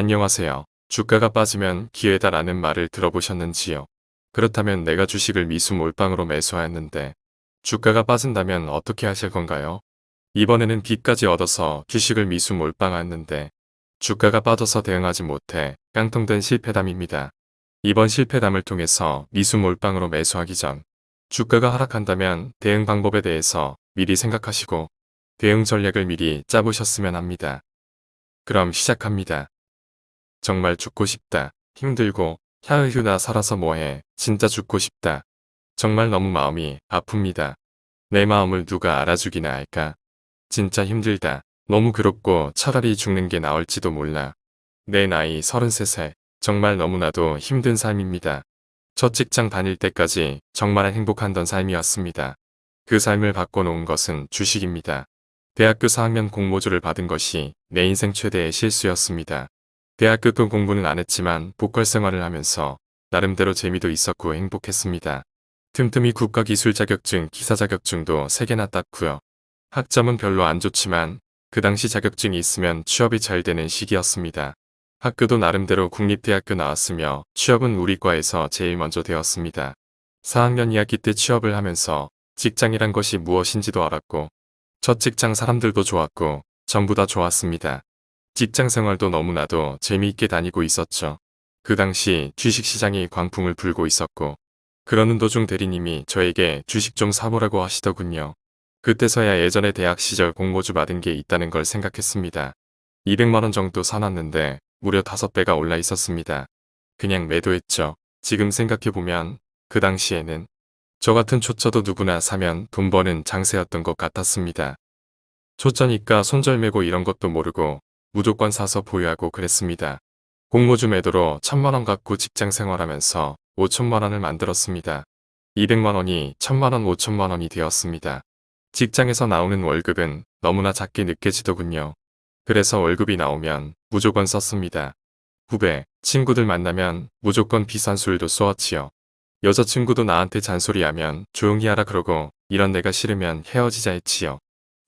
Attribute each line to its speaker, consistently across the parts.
Speaker 1: 안녕하세요. 주가가 빠지면 기회다 라는 말을 들어보셨는지요? 그렇다면 내가 주식을 미수 몰빵으로 매수하였는데 주가가 빠진다면 어떻게 하실 건가요? 이번에는 빚까지 얻어서 주식을 미수 몰빵하였는데 주가가 빠져서 대응하지 못해 깡통된 실패담입니다. 이번 실패담을 통해서 미수 몰빵으로 매수하기 전 주가가 하락한다면 대응 방법에 대해서 미리 생각하시고 대응 전략을 미리 짜보셨으면 합니다. 그럼 시작합니다. 정말 죽고 싶다. 힘들고 캬으휴 나 살아서 뭐해. 진짜 죽고 싶다. 정말 너무 마음이 아픕니다. 내 마음을 누가 알아주기나 할까. 진짜 힘들다. 너무 괴롭고 차라리 죽는 게 나을지도 몰라. 내 나이 33살. 정말 너무나도 힘든 삶입니다. 첫 직장 다닐 때까지 정말 행복한던 삶이었습니다. 그 삶을 바꿔놓은 것은 주식입니다. 대학교 4학년 공모주를 받은 것이 내 인생 최대의 실수였습니다. 대학교 또 공부는 안 했지만 보컬 생활을 하면서 나름대로 재미도 있었고 행복했습니다. 틈틈이 국가기술 자격증, 기사 자격증도 3개나 땄고요. 학점은 별로 안 좋지만 그 당시 자격증이 있으면 취업이 잘 되는 시기였습니다. 학교도 나름대로 국립대학교 나왔으며 취업은 우리 과에서 제일 먼저 되었습니다. 4학년 2학기 때 취업을 하면서 직장이란 것이 무엇인지도 알았고 첫 직장 사람들도 좋았고 전부 다 좋았습니다. 직장 생활도 너무나도 재미있게 다니고 있었죠. 그 당시 주식시장이 광풍을 불고 있었고 그러는 도중 대리님이 저에게 주식 좀 사보라고 하시더군요. 그때서야 예전에 대학 시절 공모주 받은 게 있다는 걸 생각했습니다. 200만원 정도 사놨는데 무려 5배가 올라 있었습니다. 그냥 매도했죠. 지금 생각해보면 그 당시에는 저 같은 초짜도 누구나 사면 돈 버는 장세였던 것 같았습니다. 초짜니까 손절매고 이런 것도 모르고 무조건 사서 보유하고 그랬습니다. 공모주 매도로 천만원 갖고 직장 생활하면서 5천만원을 만들었습니다. 200만원이 천만원 5천만원이 되었습니다. 직장에서 나오는 월급은 너무나 작게 느껴지더군요. 그래서 월급이 나오면 무조건 썼습니다. 후배, 친구들 만나면 무조건 비싼 술도 쏘았지요. 여자친구도 나한테 잔소리하면 조용히 하라 그러고 이런 내가 싫으면 헤어지자 했지요.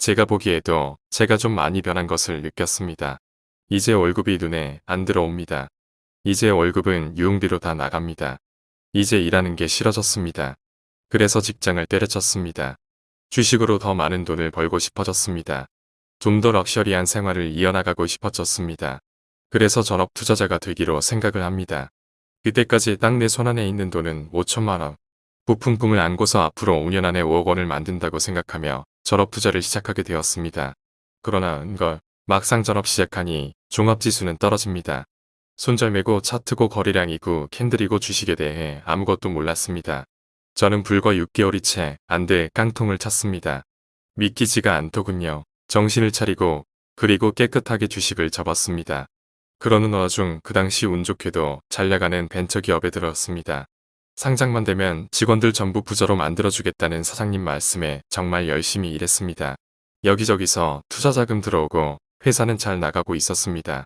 Speaker 1: 제가 보기에도 제가 좀 많이 변한 것을 느꼈습니다. 이제 월급이 눈에 안 들어옵니다. 이제 월급은 유흥비로 다 나갑니다. 이제 일하는 게 싫어졌습니다. 그래서 직장을 때려쳤습니다. 주식으로 더 많은 돈을 벌고 싶어졌습니다. 좀 더 럭셔리한 생활을 이어나가고 싶어졌습니다. 그래서 전업 투자자가 되기로 생각을 합니다. 그때까지 딱 내 손안에 있는 돈은 5천만원. 부품 꿈을 안고서 앞으로 5년 안에 5억 원을 만든다고 생각하며 전업 투자를 시작하게 되었습니다. 그러나 은걸 막상 전업 시작하니 종합지수는 떨어집니다. 손절매고 차트고 거래량이고 캔들이고 주식에 대해 아무것도 몰랐습니다. 저는 불과 6개월이 채 안 돼 깡통을 찼습니다. 믿기지가 않더군요. 정신을 차리고 그리고 깨끗하게 주식을 접었습니다. 그러는 와중 그 당시 운 좋게도 잘 나가는 벤처기업에 들었습니다. 상장만 되면 직원들 전부 부자로 만들어주겠다는 사장님 말씀에 정말 열심히 일했습니다. 여기저기서 투자자금 들어오고 회사는 잘 나가고 있었습니다.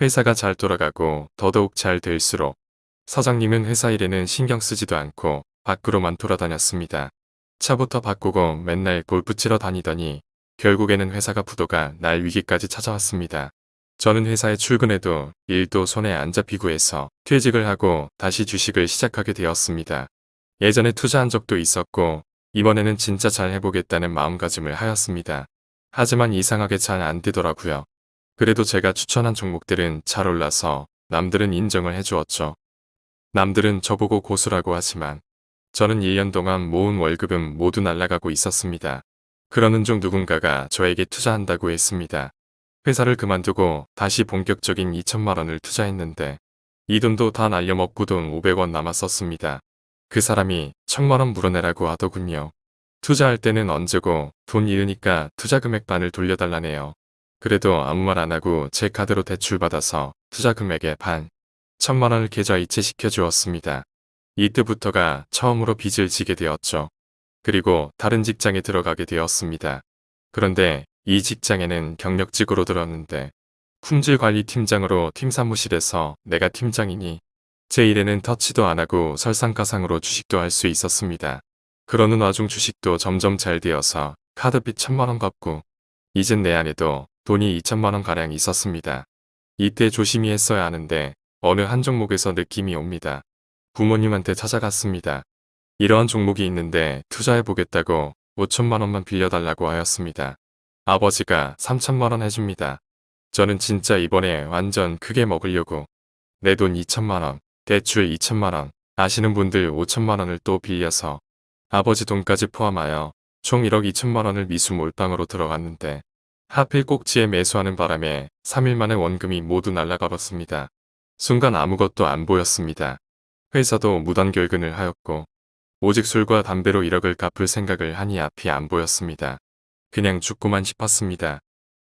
Speaker 1: 회사가 잘 돌아가고 더더욱 잘 될수록 사장님은 회사 일에는 신경 쓰지도 않고 밖으로만 돌아다녔습니다. 차부터 바꾸고 맨날 골프 치러 다니더니 결국에는 회사가 부도가 날 위기까지 찾아왔습니다. 저는 회사에 출근해도 일도 손에 안 잡히고 해서 퇴직을 하고 다시 주식을 시작하게 되었습니다. 예전에 투자한 적도 있었고 이번에는 진짜 잘 해보겠다는 마음가짐을 하였습니다. 하지만 이상하게 잘 안 되더라고요. 그래도 제가 추천한 종목들은 잘 올라서 남들은 인정을 해주었죠. 남들은 저보고 고수라고 하지만 저는 1년 동안 모은 월급은 모두 날아가고 있었습니다. 그러는 중 누군가가 저에게 투자한다고 했습니다. 회사를 그만두고 다시 본격적인 2천만 원을 투자했는데 이 돈도 다 날려먹고 돈 500원 남았었습니다. 그 사람이 천만 원 물어내라고 하더군요. 투자할 때는 언제고 돈 잃으니까 투자 금액 반을 돌려달라네요. 그래도 아무 말 안하고 제 카드로 대출받아서 투자 금액의 반, 천만 원을 계좌 이체시켜 주었습니다. 이때부터가 처음으로 빚을 지게 되었죠. 그리고 다른 직장에 들어가게 되었습니다. 그런데 이 직장에는 경력직으로 들었는데 품질관리팀장으로 팀 사무실에서 내가 팀장이니 제 일에는 터치도 안하고 설상가상으로 주식도 할 수 있었습니다. 그러는 와중 주식도 점점 잘 되어서 카드빚 천만원 갚고 이젠 내 안에도 돈이 2천만원 가량 있었습니다. 이때 조심히 했어야 하는데 어느 한 종목에서 느낌이 옵니다. 부모님한테 찾아갔습니다. 이러한 종목이 있는데 투자해보겠다고 5천만 원만 빌려달라고 하였습니다. 아버지가 3천만 원 해줍니다. 저는 진짜 이번에 완전 크게 먹으려고 내 돈 2천만 원, 대출 2천만 원, 아시는 분들 5천만 원을 또 빌려서 아버지 돈까지 포함하여 총 1억 2천만 원을 미수 몰빵으로 들어갔는데 하필 꼭지에 매수하는 바람에 3일 만에 원금이 모두 날아가 버렸습니다. 순간 아무것도 안 보였습니다. 회사도 무단결근을 하였고 오직 술과 담배로 1억을 갚을 생각을 하니 앞이 안 보였습니다. 그냥 죽고만 싶었습니다.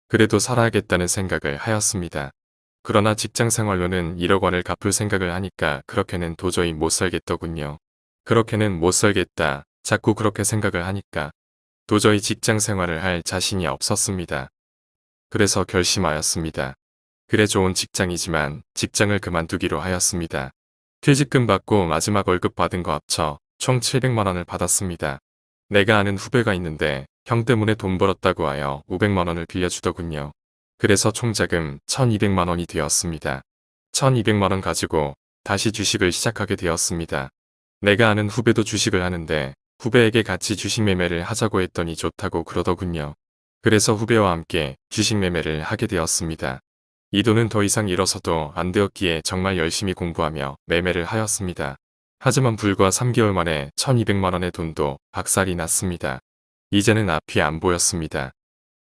Speaker 1: 그래도 살아야겠다는 생각을 하였습니다. 그러나 직장 생활로는 1억 원을 갚을 생각을 하니까 그렇게는 도저히 못 살겠더군요. 그렇게는 못 살겠다. 자꾸 그렇게 생각을 하니까 도저히 직장 생활을 할 자신이 없었습니다. 그래서 결심하였습니다. 그래 좋은 직장이지만 직장을 그만두기로 하였습니다. 퇴직금 받고 마지막 월급 받은 거 합쳐 총 700만원을 받았습니다. 내가 아는 후배가 있는데 형 때문에 돈 벌었다고 하여 500만원을 빌려주더군요. 그래서 총자금 1200만원이 되었습니다. 1200만원 가지고 다시 주식을 시작하게 되었습니다. 내가 아는 후배도 주식을 하는데 후배에게 같이 주식 매매를 하자고 했더니 좋다고 그러더군요. 그래서 후배와 함께 주식 매매를 하게 되었습니다. 이 돈은 더 이상 잃어서도 안 되었기에 정말 열심히 공부하며 매매를 하였습니다. 하지만 불과 3개월 만에 1200만원의 돈도 박살이 났습니다. 이제는 앞이 안 보였습니다.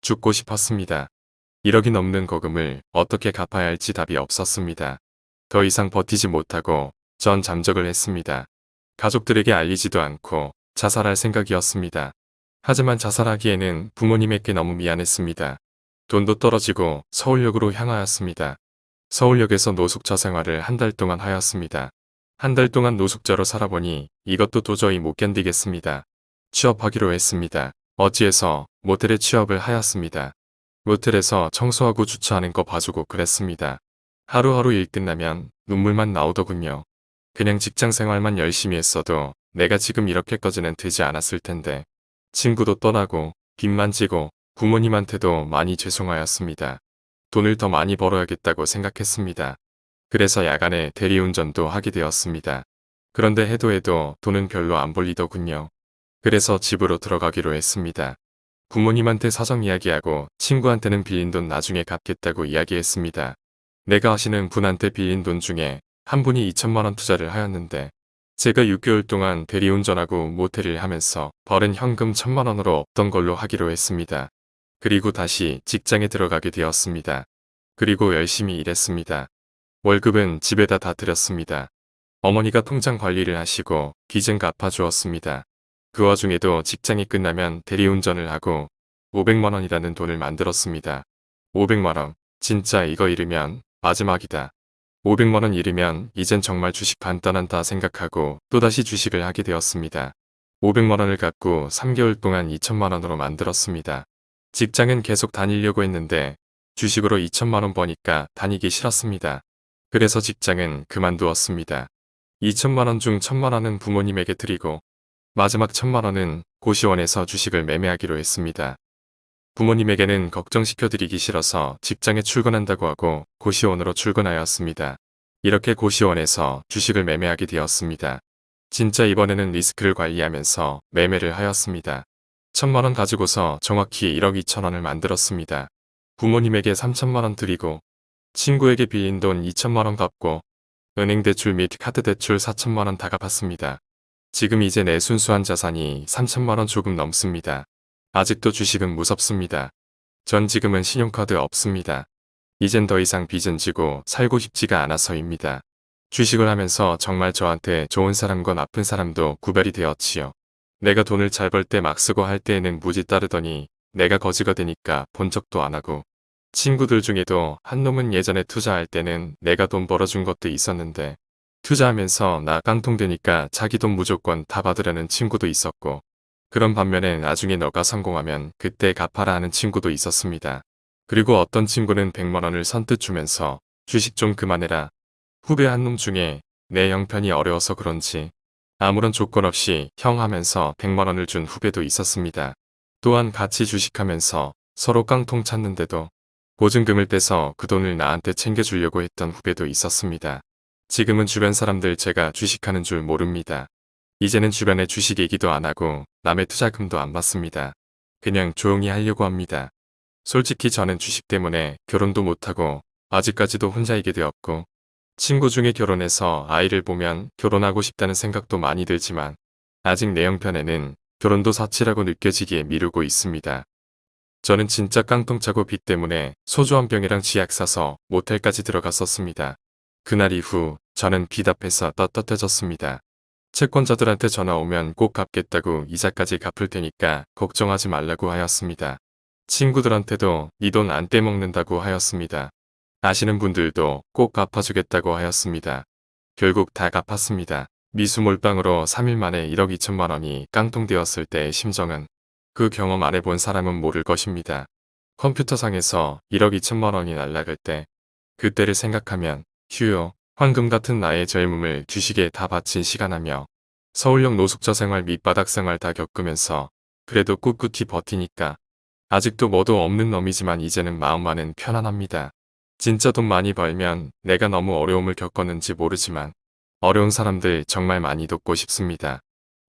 Speaker 1: 죽고 싶었습니다. 1억이 넘는 거금을 어떻게 갚아야 할지 답이 없었습니다. 더 이상 버티지 못하고 전 잠적을 했습니다. 가족들에게 알리지도 않고 자살할 생각이었습니다. 하지만 자살하기에는 부모님에게 너무 미안했습니다. 돈도 떨어지고 서울역으로 향하였습니다. 서울역에서 노숙자 생활을 한 달 동안 하였습니다. 한 달 동안 노숙자로 살아보니 이것도 도저히 못 견디겠습니다. 취업하기로 했습니다. 어찌해서 모텔에 취업을 하였습니다. 모텔에서 청소하고 주차하는 거 봐주고 그랬습니다. 하루하루 일 끝나면 눈물만 나오더군요. 그냥 직장 생활만 열심히 했어도 내가 지금 이렇게까지는 되지 않았을 텐데 친구도 떠나고 빚만 지고 부모님한테도 많이 죄송하였습니다. 돈을 더 많이 벌어야겠다고 생각했습니다. 그래서 야간에 대리운전도 하게 되었습니다. 그런데 해도 해도 돈은 별로 안 벌리더군요. 그래서 집으로 들어가기로 했습니다. 부모님한테 사정 이야기하고 친구한테는 빌린 돈 나중에 갚겠다고 이야기했습니다. 내가 아시는 분한테 빌린 돈 중에 한 분이 2천만원 투자를 하였는데 제가 6개월 동안 대리운전하고 모텔을 하면서 벌은 현금 1천만원으로 없던 걸로 하기로 했습니다. 그리고 다시 직장에 들어가게 되었습니다. 그리고 열심히 일했습니다. 월급은 집에다 다 드렸습니다. 어머니가 통장 관리를 하시고 빚은 갚아주었습니다. 그 와중에도 직장이 끝나면 대리운전을 하고 500만원이라는 돈을 만들었습니다. 500만원, 진짜 이거 잃으면 마지막이다. 500만원 잃으면 이젠 정말 주식 간단한다 생각하고 또다시 주식을 하게 되었습니다. 500만원을 갖고 3개월 동안 2천만원으로 만들었습니다. 직장은 계속 다니려고 했는데 주식으로 2천만원 버니까 다니기 싫었습니다. 그래서 직장은 그만두었습니다. 2천만원 중 1천만원은 부모님에게 드리고 마지막 천만원은 고시원에서 주식을 매매하기로 했습니다. 부모님에게는 걱정시켜드리기 싫어서 직장에 출근한다고 하고 고시원으로 출근하였습니다. 이렇게 고시원에서 주식을 매매하게 되었습니다. 진짜 이번에는 리스크를 관리하면서 매매를 하였습니다. 천만원 가지고서 정확히 1억 2천원을 만들었습니다. 부모님에게 3천만원 드리고 친구에게 빌린 돈 2천만원 갚고 은행 대출 및 카드 대출 4천만원 다 갚았습니다. 지금 이제 내 순수한 자산이 3천만원 조금 넘습니다. 아직도 주식은 무섭습니다. 전 지금은 신용카드 없습니다. 이젠 더 이상 빚은 지고 살고 싶지가 않아서입니다. 주식을 하면서 정말 저한테 좋은 사람과 나쁜 사람도 구별이 되었지요. 내가 돈을 잘 벌 때 막 쓰고 할 때에는 무지 따르더니 내가 거지가 되니까 본 적도 안 하고 친구들 중에도 한 놈은 예전에 투자할 때는 내가 돈 벌어준 것도 있었는데 투자하면서 나 깡통되니까 자기 돈 무조건 다 받으려는 친구도 있었고 그런 반면에 나중에 너가 성공하면 그때 갚아라 하는 친구도 있었습니다. 그리고 어떤 친구는 100만원을 선뜻 주면서 주식 좀 그만해라. 후배 한 놈 중에 내 형편이 어려워서 그런지 아무런 조건 없이 형 하면서 100만원을 준 후배도 있었습니다. 또한 같이 주식하면서 서로 깡통 찾는데도 보증금을 떼서 그 돈을 나한테 챙겨주려고 했던 후배도 있었습니다. 지금은 주변 사람들 제가 주식하는 줄 모릅니다. 이제는 주변에 주식 얘기도 안 하고 남의 투자금도 안 받습니다. 그냥 조용히 하려고 합니다. 솔직히 저는 주식 때문에 결혼도 못하고 아직까지도 혼자이게 되었고 친구 중에 결혼해서 아이를 보면 결혼하고 싶다는 생각도 많이 들지만 아직 내 형편에는 결혼도 사치라고 느껴지기에 미루고 있습니다. 저는 진짜 깡통 차고 빚 때문에 소주 한 병이랑 지약 사서 모텔까지 들어갔었습니다. 그날 이후 저는 빚 앞에서 떳떳해졌습니다. 채권자들한테 전화 오면 꼭 갚겠다고 이자까지 갚을 테니까 걱정하지 말라고 하였습니다. 친구들한테도 네 돈 안 떼먹는다고 하였습니다. 아시는 분들도 꼭 갚아주겠다고 하였습니다. 결국 다 갚았습니다. 미수 몰빵으로 3일 만에 1억 2천만 원이 깡통되었을 때의 심정은 그 경험 안 해본 사람은 모를 것입니다. 컴퓨터상에서 1억 2천만 원이 날아갈 때 그때를 생각하면 휴요 황금 같은 나의 젊음을 주식에 다 바친 시간하며 서울역 노숙자 생활 밑바닥 생활 다 겪으면서 그래도 꿋꿋이 버티니까 아직도 뭐도 없는 놈이지만 이제는 마음만은 편안합니다. 진짜 돈 많이 벌면 내가 너무 어려움을 겪었는지 모르지만 어려운 사람들 정말 많이 돕고 싶습니다.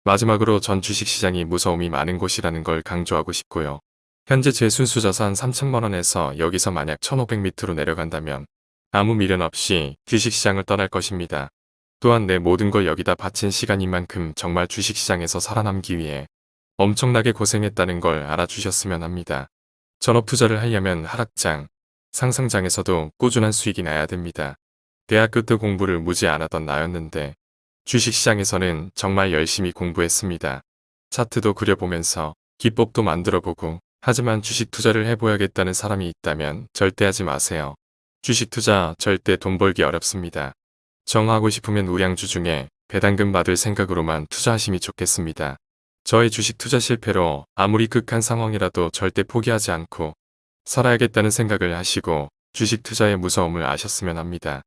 Speaker 1: 마지막으로 전 주식시장이 무서움이 많은 곳이라는 걸 강조하고 싶고요. 현재 제 순수 자산 3천만원에서 여기서 만약 1500m로 내려간다면 아무 미련 없이 주식시장을 떠날 것입니다. 또한 내 모든 걸 여기다 바친 시간인 만큼 정말 주식시장에서 살아남기 위해 엄청나게 고생했다는 걸 알아주셨으면 합니다. 전업 투자를 하려면 하락장, 상상장에서도 꾸준한 수익이 나야 됩니다. 대학교 때 공부를 무지 안 하던 나였는데 주식시장에서는 정말 열심히 공부했습니다. 차트도 그려보면서 기법도 만들어보고 하지만 주식 투자를 해보야겠다는 사람이 있다면 절대 하지 마세요. 주식 투자 절대 돈 벌기 어렵습니다. 정하고 싶으면 우량주 중에 배당금 받을 생각으로만 투자하심이 좋겠습니다. 저의 주식 투자 실패로 아무리 극한 상황이라도 절대 포기하지 않고 살아야겠다는 생각을 하시고 주식 투자의 무서움을 아셨으면 합니다.